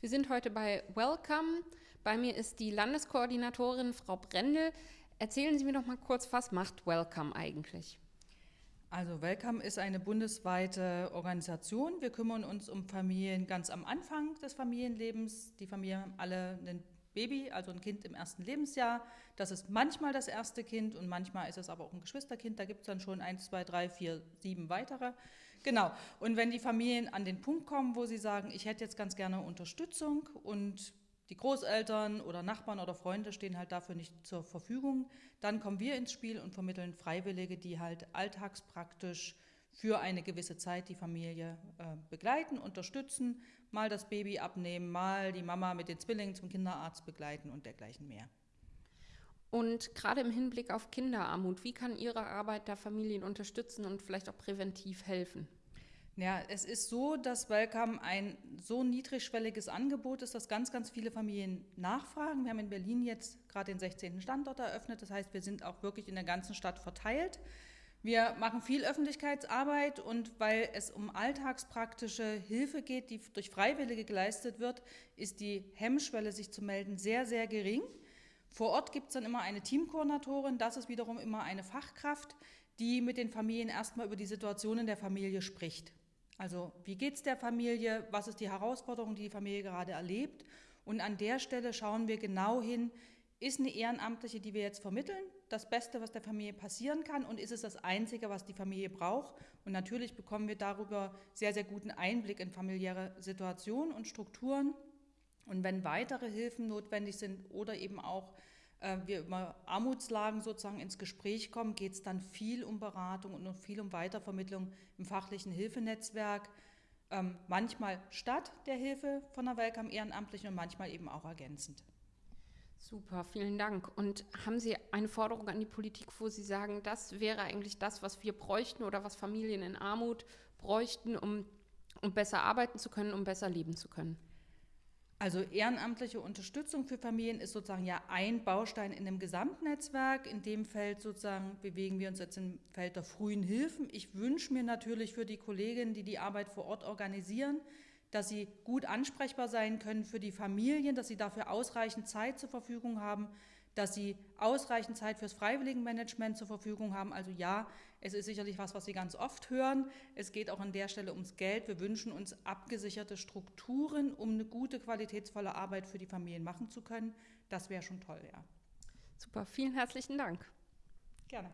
Wir sind heute bei Welcome. Bei mir ist die Landeskoordinatorin Frau Brendel. Erzählen Sie mir doch mal kurz, was macht Welcome eigentlich? Also Welcome ist eine bundesweite Organisation. Wir kümmern uns um Familien ganz am Anfang des Familienlebens. Die Familien haben alle ein Baby, also ein Kind im ersten Lebensjahr. Das ist manchmal das erste Kind und manchmal ist es aber auch ein Geschwisterkind. Da gibt es dann schon eins, zwei, drei, vier, sieben weitere. Genau. Und wenn die Familien an den Punkt kommen, wo sie sagen, ich hätte jetzt ganz gerne Unterstützung und die Großeltern oder Nachbarn oder Freunde stehen halt dafür nicht zur Verfügung, dann kommen wir ins Spiel und vermitteln Freiwillige, die halt alltagspraktisch für eine gewisse Zeit die Familie äh, begleiten, unterstützen, mal das Baby abnehmen, mal die Mama mit den Zwillingen zum Kinderarzt begleiten und dergleichen mehr. Und gerade im Hinblick auf Kinderarmut, wie kann Ihre Arbeit da Familien unterstützen und vielleicht auch präventiv helfen? Ja, es ist so, dass Welcome ein so niedrigschwelliges Angebot ist, dass ganz, ganz viele Familien nachfragen. Wir haben in Berlin jetzt gerade den 16. Standort eröffnet. Das heißt, wir sind auch wirklich in der ganzen Stadt verteilt. Wir machen viel Öffentlichkeitsarbeit und weil es um alltagspraktische Hilfe geht, die durch Freiwillige geleistet wird, ist die Hemmschwelle, sich zu melden, sehr, sehr gering. Vor Ort gibt es dann immer eine Teamkoordinatorin, das ist wiederum immer eine Fachkraft, die mit den Familien erstmal über die Situation in der Familie spricht. Also wie geht es der Familie, was ist die Herausforderung, die die Familie gerade erlebt. Und an der Stelle schauen wir genau hin, ist eine Ehrenamtliche, die wir jetzt vermitteln, das Beste, was der Familie passieren kann und ist es das Einzige, was die Familie braucht. Und natürlich bekommen wir darüber sehr, sehr guten Einblick in familiäre Situationen und Strukturen. Und wenn weitere Hilfen notwendig sind oder eben auch wir über Armutslagen sozusagen ins Gespräch kommen, geht es dann viel um Beratung und viel um Weitervermittlung im fachlichen Hilfenetzwerk. Ähm, manchmal statt der Hilfe von der Welcome Ehrenamtlichen und manchmal eben auch ergänzend. Super, vielen Dank. Und haben Sie eine Forderung an die Politik, wo Sie sagen, das wäre eigentlich das, was wir bräuchten oder was Familien in Armut bräuchten, um, um besser arbeiten zu können, um besser leben zu können? Also ehrenamtliche Unterstützung für Familien ist sozusagen ja ein Baustein in dem Gesamtnetzwerk. In dem Feld sozusagen bewegen wir uns jetzt im Feld der frühen Hilfen. Ich wünsche mir natürlich für die Kolleginnen, die die Arbeit vor Ort organisieren, dass sie gut ansprechbar sein können für die Familien, dass sie dafür ausreichend Zeit zur Verfügung haben, dass sie ausreichend Zeit fürs Freiwilligenmanagement zur Verfügung haben. Also ja, es ist sicherlich was, was Sie ganz oft hören. Es geht auch an der Stelle ums Geld. Wir wünschen uns abgesicherte Strukturen, um eine gute, qualitätsvolle Arbeit für die Familien machen zu können. Das wäre schon toll, ja. Super, vielen herzlichen Dank. Gerne.